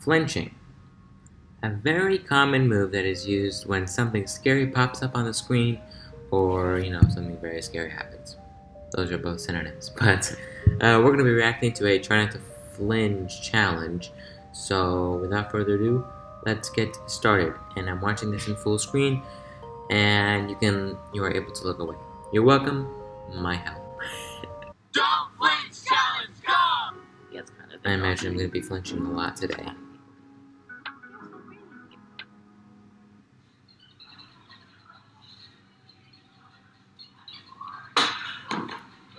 Flinching. A very common move that is used when something scary pops up on the screen or, you know, something very scary happens. Those are both synonyms. But uh, we're going to be reacting to a try not to flinch challenge. So without further ado, let's get started. And I'm watching this in full screen and you can you are able to look away. You're welcome, my help. Don't flinch challenge, go! Yeah, kind of. I imagine I'm going to be flinching a lot today.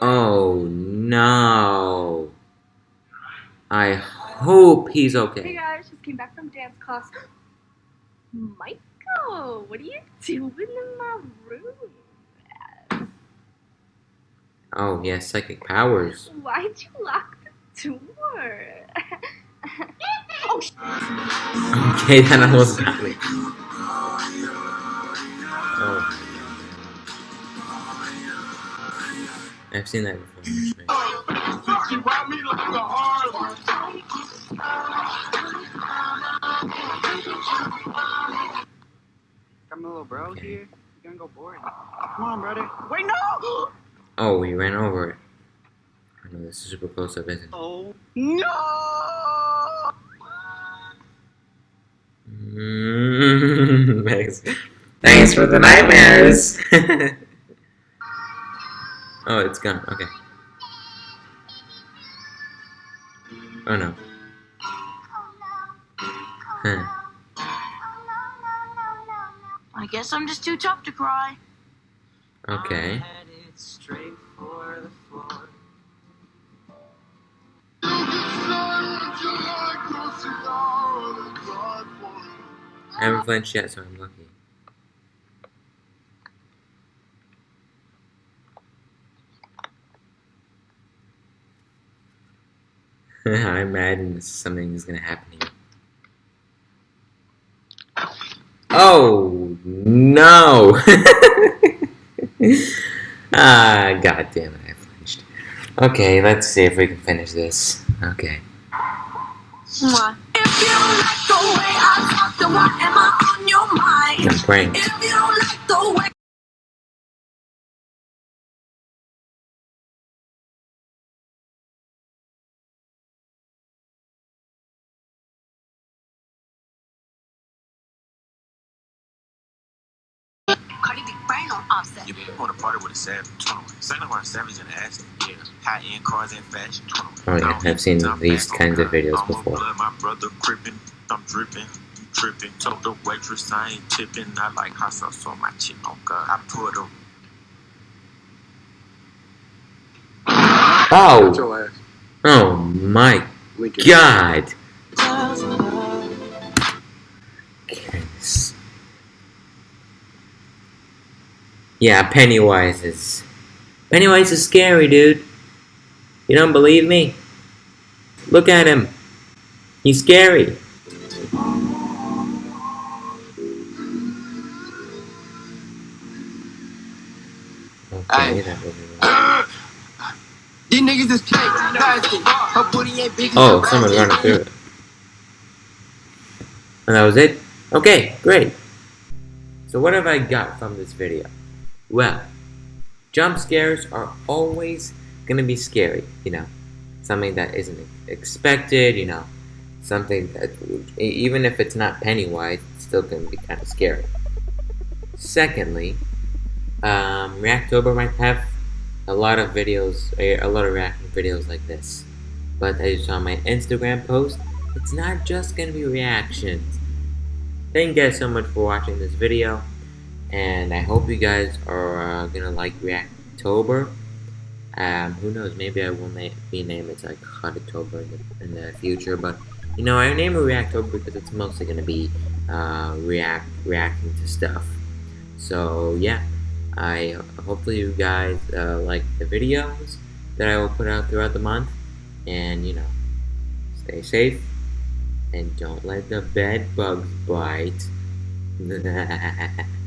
Oh no. I hope he's okay. Hey guys, just came back from dance class. Michael, what are you doing in my room? Oh, yes, psychic powers. Why'd you lock the door? oh, sh- Okay, then I was happening. I've seen that before. actually. You ride me like a hard Got my little bro here. You're gonna go board. Come on, brother. Wait, no! Oh, we ran over it. I know this is super close up, isn't it? Oh, no! Thanks. Thanks for the nightmares. oh, it's gone. Okay. Oh no. Huh. I guess I'm just too tough to cry. Okay. I haven't flinched yet, so I'm lucky. I imagine something is gonna happen here. Oh no! ah, god damn it, I flinched. Okay, let's see if we can finish this. Okay. Mwah. If you like the way I talk, then why am I on your mind? I'm pranked. On offset. You want to party with a savage, 21. Same like savage in ass. Yeah. High end cars and fashion, 21. Oh yeah, I've seen these kinds of videos before. blood, my brother crippin', I'm dripping, tripping. Told the waitress I ain't tipping. I like hot sauce on my chin. Oh God, I put a Oh! Oh my god! Yeah, Pennywise is... Pennywise is scary, dude. You don't believe me? Look at him. He's scary. Okay, that was These niggas is fake, plastic. Her booty ain't big Oh, someone running through it. And that was it? Okay, great. So what have I got from this video? Well, jump scares are always gonna be scary, you know. Something that isn't expected, you know. Something that, even if it's not Pennywise, it's still gonna be kind of scary. Secondly, um, Reactober might have a lot of videos, a lot of reacting videos like this. But as you saw my Instagram post, it's not just gonna be reactions. Thank you guys so much for watching this video, and I hope you guys are uh, gonna like Reactober. Um, who knows? Maybe I will na- be name it like Hottober in the, in the future, but you know, I name it Reactober because it's mostly gonna be uh, react reacting to stuff. So yeah, I hopefully you guys uh, like the videos that I will put out throughout the month, and you know, stay safe and don't let the bed bugs bite.